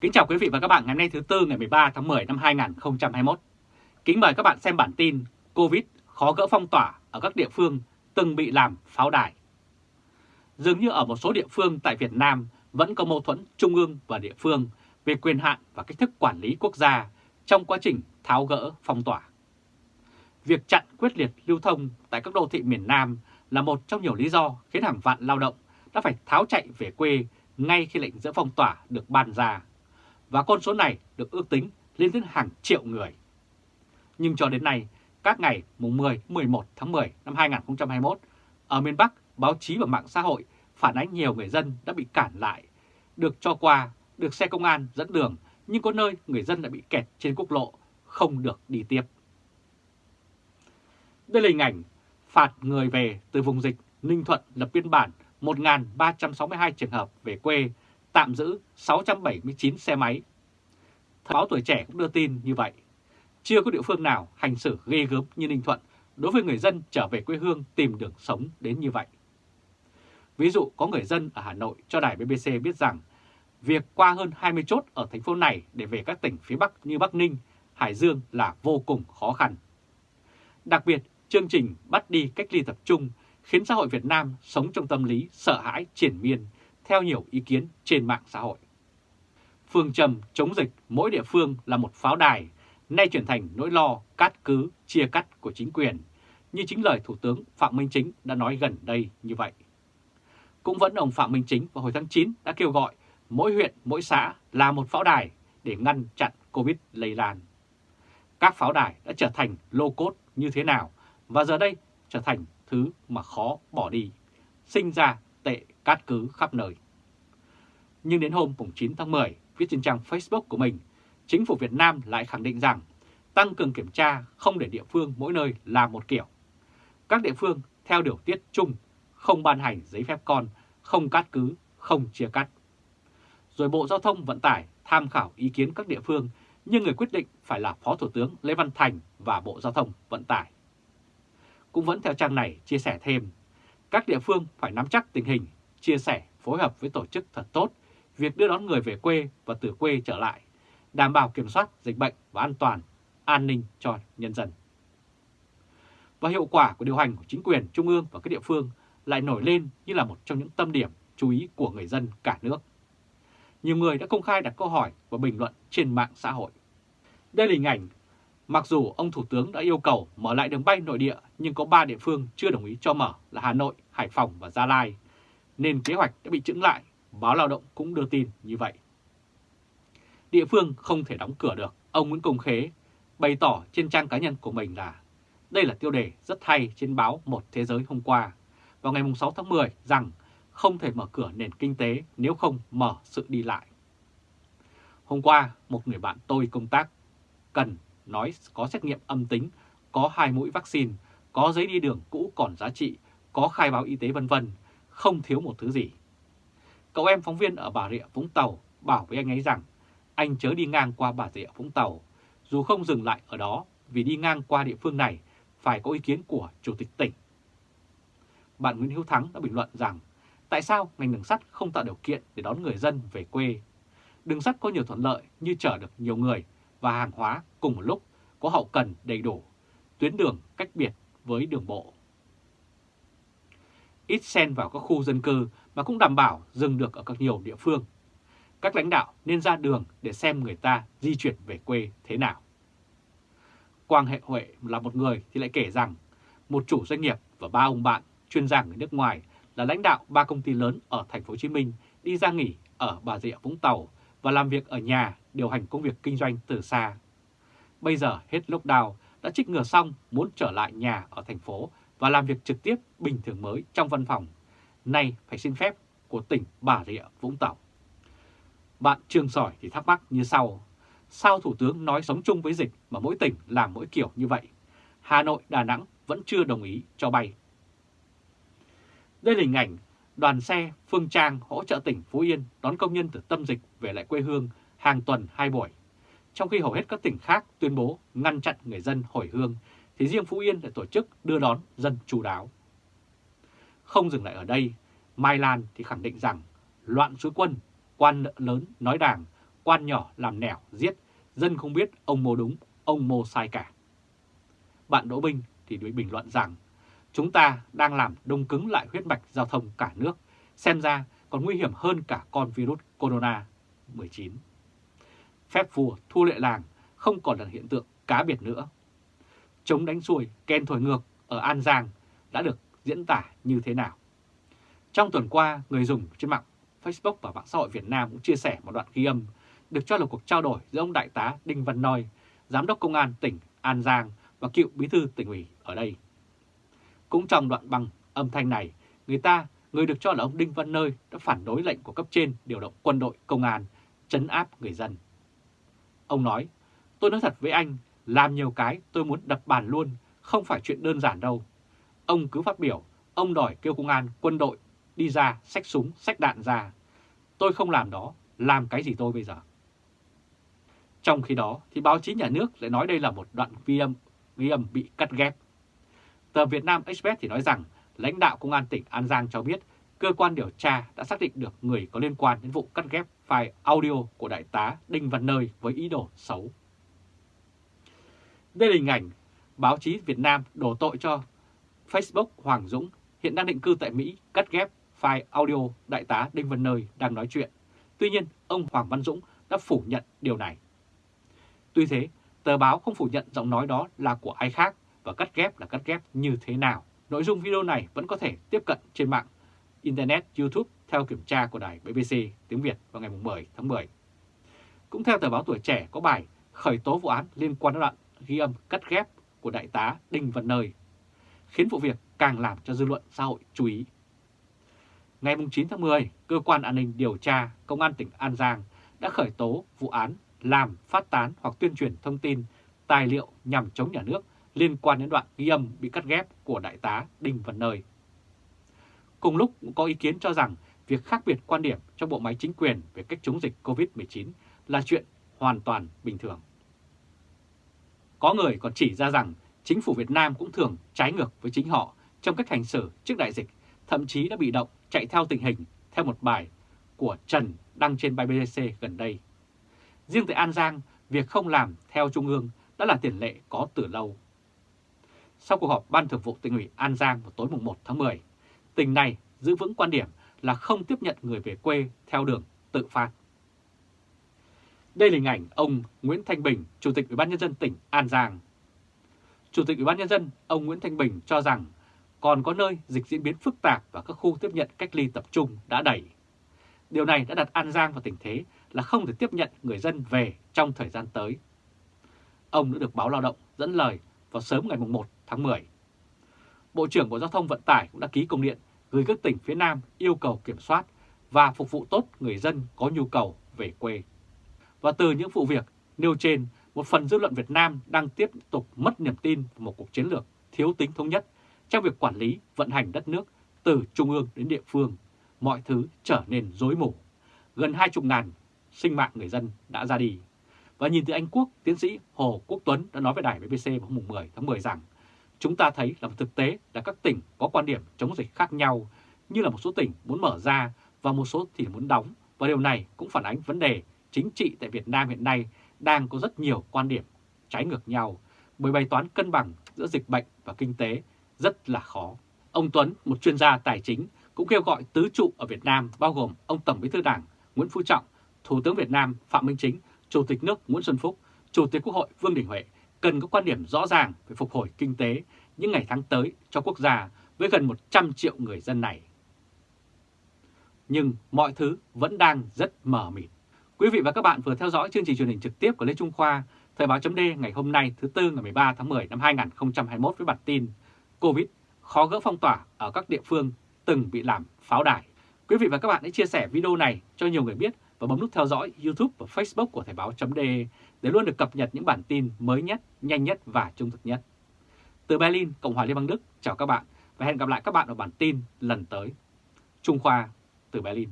Kính chào quý vị và các bạn ngày hôm nay thứ Tư ngày 13 tháng 10 năm 2021. Kính mời các bạn xem bản tin Covid khó gỡ phong tỏa ở các địa phương từng bị làm pháo đài. Dường như ở một số địa phương tại Việt Nam vẫn có mâu thuẫn trung ương và địa phương về quyền hạn và cách thức quản lý quốc gia trong quá trình tháo gỡ phong tỏa. Việc chặn quyết liệt lưu thông tại các đô thị miền Nam là một trong nhiều lý do khiến hàng vạn lao động đã phải tháo chạy về quê ngay khi lệnh dỡ phong tỏa được ban ra và con số này được ước tính lên đến hàng triệu người. Nhưng cho đến nay, các ngày mùng 10, 11 tháng 10 năm 2021, ở miền Bắc, báo chí và mạng xã hội phản ánh nhiều người dân đã bị cản lại, được cho qua, được xe công an dẫn đường, nhưng có nơi người dân đã bị kẹt trên quốc lộ, không được đi tiếp. Đây là hình ảnh phạt người về từ vùng dịch Ninh Thuận lập biên bản 1.362 trường hợp về quê tạm giữ 679 xe máy. Thời báo tuổi trẻ cũng đưa tin như vậy. Chưa có địa phương nào hành xử ghê gớm như Ninh Thuận đối với người dân trở về quê hương tìm đường sống đến như vậy. Ví dụ có người dân ở Hà Nội cho đài BBC biết rằng việc qua hơn 20 chốt ở thành phố này để về các tỉnh phía Bắc như Bắc Ninh, Hải Dương là vô cùng khó khăn. Đặc biệt, chương trình bắt đi cách ly tập trung khiến xã hội Việt Nam sống trong tâm lý sợ hãi triển miên theo nhiều ý kiến trên mạng xã hội. Phương trầm chống dịch mỗi địa phương là một pháo đài, nay chuyển thành nỗi lo cát cứ, chia cắt của chính quyền, như chính lời Thủ tướng Phạm Minh Chính đã nói gần đây như vậy. Cũng vẫn ông Phạm Minh Chính vào hồi tháng 9 đã kêu gọi mỗi huyện, mỗi xã là một pháo đài để ngăn chặn Covid lây lan. Các pháo đài đã trở thành lô cốt như thế nào và giờ đây trở thành thứ mà khó bỏ đi, sinh ra tệ cát cứ khắp nơi. Nhưng đến hôm 9 tháng 10, viết trên trang Facebook của mình, chính phủ Việt Nam lại khẳng định rằng tăng cường kiểm tra không để địa phương mỗi nơi làm một kiểu. Các địa phương theo điều tiết chung, không ban hành giấy phép con, không cát cứ, không chia cắt. Rồi Bộ Giao thông Vận tải tham khảo ý kiến các địa phương, nhưng người quyết định phải là Phó Thủ tướng Lê Văn Thành và Bộ Giao thông Vận tải. Cũng vẫn theo trang này chia sẻ thêm, các địa phương phải nắm chắc tình hình chia sẻ, phối hợp với tổ chức thật tốt việc đưa đón người về quê và từ quê trở lại, đảm bảo kiểm soát dịch bệnh và an toàn, an ninh cho nhân dân. Và hiệu quả của điều hành của chính quyền trung ương và các địa phương lại nổi lên như là một trong những tâm điểm chú ý của người dân cả nước. Nhiều người đã công khai đặt câu hỏi và bình luận trên mạng xã hội. Đây là hình ảnh, mặc dù ông Thủ tướng đã yêu cầu mở lại đường bay nội địa nhưng có 3 địa phương chưa đồng ý cho mở là Hà Nội, Hải Phòng và Gia Lai nên kế hoạch đã bị chững lại, báo lao động cũng đưa tin như vậy. Địa phương không thể đóng cửa được, ông Nguyễn Công Khế bày tỏ trên trang cá nhân của mình là đây là tiêu đề rất hay trên báo Một Thế Giới hôm qua, vào ngày 6 tháng 10 rằng không thể mở cửa nền kinh tế nếu không mở sự đi lại. Hôm qua, một người bạn tôi công tác cần nói có xét nghiệm âm tính, có hai mũi vaccine, có giấy đi đường cũ còn giá trị, có khai báo y tế vân vân không thiếu một thứ gì. Cậu em phóng viên ở Bà Rịa Vũng Tàu bảo với anh ấy rằng anh chớ đi ngang qua Bà Rịa Vũng Tàu, dù không dừng lại ở đó vì đi ngang qua địa phương này phải có ý kiến của Chủ tịch tỉnh. Bạn Nguyễn Hiếu Thắng đã bình luận rằng tại sao ngành đường sắt không tạo điều kiện để đón người dân về quê. Đường sắt có nhiều thuận lợi như chở được nhiều người và hàng hóa cùng một lúc, có hậu cần đầy đủ, tuyến đường cách biệt với đường bộ ít xen vào các khu dân cư mà cũng đảm bảo dừng được ở các nhiều địa phương. Các lãnh đạo nên ra đường để xem người ta di chuyển về quê thế nào. Quang Hệ Huệ là một người thì lại kể rằng, một chủ doanh nghiệp và ba ông bạn chuyên gia người nước ngoài là lãnh đạo ba công ty lớn ở thành phố Hồ Chí Minh đi ra nghỉ ở Bà Rịa Vũng Tàu và làm việc ở nhà điều hành công việc kinh doanh từ xa. Bây giờ hết lockdown, đã trích ngừa xong muốn trở lại nhà ở thành phố và làm việc trực tiếp bình thường mới trong văn phòng, nay phải xin phép của tỉnh Bà Rịa Vũng Tàu. Bạn Trương Sỏi thì thắc mắc như sau, sao Thủ tướng nói sống chung với dịch mà mỗi tỉnh làm mỗi kiểu như vậy? Hà Nội, Đà Nẵng vẫn chưa đồng ý cho bay. Đây là hình ảnh đoàn xe Phương Trang hỗ trợ tỉnh Phú Yên đón công nhân từ tâm dịch về lại quê hương hàng tuần hai buổi, trong khi hầu hết các tỉnh khác tuyên bố ngăn chặn người dân hồi hương thì riêng Phú Yên lại tổ chức đưa đón dân chú đáo. Không dừng lại ở đây, Mai Lan thì khẳng định rằng loạn suối quân, quan lớn nói đảng quan nhỏ làm nẻo, giết, dân không biết ông mô đúng, ông mô sai cả. Bạn Đỗ Binh thì đối bình luận rằng chúng ta đang làm đông cứng lại huyết mạch giao thông cả nước, xem ra còn nguy hiểm hơn cả con virus corona 19. Phép vua thu lệ làng không còn là hiện tượng cá biệt nữa. Chống đánh xuôi, ken thổi ngược ở An Giang đã được diễn tả như thế nào? Trong tuần qua, người dùng trên mạng Facebook và mạng xã hội Việt Nam cũng chia sẻ một đoạn ghi âm được cho là cuộc trao đổi giữa ông Đại tá Đinh Văn Noi, Giám đốc Công an tỉnh An Giang và cựu bí thư tỉnh ủy ở đây. Cũng trong đoạn băng âm thanh này, người ta, người được cho là ông Đinh Văn Nơi đã phản đối lệnh của cấp trên điều động quân đội công an, chấn áp người dân. Ông nói, tôi nói thật với anh, làm nhiều cái tôi muốn đập bàn luôn, không phải chuyện đơn giản đâu. Ông cứ phát biểu, ông đòi kêu công an, quân đội đi ra, xách súng, xách đạn ra. Tôi không làm đó, làm cái gì tôi bây giờ? Trong khi đó thì báo chí nhà nước lại nói đây là một đoạn ghi âm, ghi âm bị cắt ghép. Tờ Việt Nam Express thì nói rằng lãnh đạo Công an tỉnh An Giang cho biết cơ quan điều tra đã xác định được người có liên quan đến vụ cắt ghép file audio của Đại tá Đinh Văn Nơi với ý đồ xấu. Đây là hình ảnh báo chí Việt Nam đổ tội cho Facebook Hoàng Dũng hiện đang định cư tại Mỹ cắt ghép file audio Đại tá Đinh Văn Nơi đang nói chuyện. Tuy nhiên, ông Hoàng Văn Dũng đã phủ nhận điều này. Tuy thế, tờ báo không phủ nhận giọng nói đó là của ai khác và cắt ghép là cắt ghép như thế nào. Nội dung video này vẫn có thể tiếp cận trên mạng Internet YouTube theo kiểm tra của đài BBC tiếng Việt vào ngày 10 tháng 10. Cũng theo tờ báo Tuổi Trẻ có bài khởi tố vụ án liên quan đến đoạn ghi âm cắt ghép của Đại tá Đinh Văn Nơi, khiến vụ việc càng làm cho dư luận xã hội chú ý. Ngày 9 tháng 10, Cơ quan An ninh Điều tra Công an tỉnh An Giang đã khởi tố vụ án làm, phát tán hoặc tuyên truyền thông tin, tài liệu nhằm chống nhà nước liên quan đến đoạn ghi âm bị cắt ghép của Đại tá Đinh Văn Nơi. Cùng lúc cũng có ý kiến cho rằng việc khác biệt quan điểm trong bộ máy chính quyền về cách chống dịch COVID-19 là chuyện hoàn toàn bình thường. Có người còn chỉ ra rằng chính phủ Việt Nam cũng thường trái ngược với chính họ trong cách hành xử trước đại dịch, thậm chí đã bị động chạy theo tình hình theo một bài của Trần đăng trên bài BBC gần đây. Riêng tại An Giang, việc không làm theo Trung ương đã là tiền lệ có từ lâu. Sau cuộc họp Ban Thường vụ tỉnh ủy An Giang vào tối 1 tháng 10, tỉnh này giữ vững quan điểm là không tiếp nhận người về quê theo đường tự phát. Đây là hình ảnh ông Nguyễn Thanh Bình, Chủ tịch Ủy ban nhân dân tỉnh An Giang. Chủ tịch Ủy ban nhân dân ông Nguyễn Thanh Bình cho rằng còn có nơi dịch diễn biến phức tạp và các khu tiếp nhận cách ly tập trung đã đẩy. Điều này đã đặt An Giang vào tình thế là không thể tiếp nhận người dân về trong thời gian tới. Ông đã được báo lao động dẫn lời vào sớm ngày 1 tháng 10. Bộ trưởng Bộ Giao thông Vận tải cũng đã ký công điện gửi các tỉnh phía Nam yêu cầu kiểm soát và phục vụ tốt người dân có nhu cầu về quê. Và từ những vụ việc nêu trên, một phần dư luận Việt Nam đang tiếp tục mất niềm tin vào một cuộc chiến lược thiếu tính thống nhất trong việc quản lý, vận hành đất nước từ trung ương đến địa phương. Mọi thứ trở nên rối mù. Gần 20 ngàn sinh mạng người dân đã ra đi. Và nhìn từ Anh Quốc, tiến sĩ Hồ Quốc Tuấn đã nói với đài BBC vào mùng 10 tháng 10 rằng chúng ta thấy là một thực tế là các tỉnh có quan điểm chống dịch khác nhau, như là một số tỉnh muốn mở ra và một số thì muốn đóng. Và điều này cũng phản ánh vấn đề chính trị tại Việt Nam hiện nay đang có rất nhiều quan điểm trái ngược nhau, bởi bài toán cân bằng giữa dịch bệnh và kinh tế rất là khó. Ông Tuấn, một chuyên gia tài chính, cũng kêu gọi tứ trụ ở Việt Nam bao gồm ông Tổng bí thư Đảng Nguyễn Phú Trọng, Thủ tướng Việt Nam Phạm Minh Chính, Chủ tịch nước Nguyễn Xuân Phúc, Chủ tịch Quốc hội Vương Đình Huệ cần có quan điểm rõ ràng về phục hồi kinh tế những ngày tháng tới cho quốc gia với gần 100 triệu người dân này. Nhưng mọi thứ vẫn đang rất mờ mịt. Quý vị và các bạn vừa theo dõi chương trình truyền hình trực tiếp của Lê Trung Khoa, Thời báo chấm ngày hôm nay thứ Tư ngày 13 tháng 10 năm 2021 với bản tin Covid khó gỡ phong tỏa ở các địa phương từng bị làm pháo đài. Quý vị và các bạn hãy chia sẻ video này cho nhiều người biết và bấm nút theo dõi YouTube và Facebook của Thời báo.de để luôn được cập nhật những bản tin mới nhất, nhanh nhất và trung thực nhất. Từ Berlin, Cộng hòa Liên bang Đức, chào các bạn và hẹn gặp lại các bạn ở bản tin lần tới. Trung Khoa từ Berlin.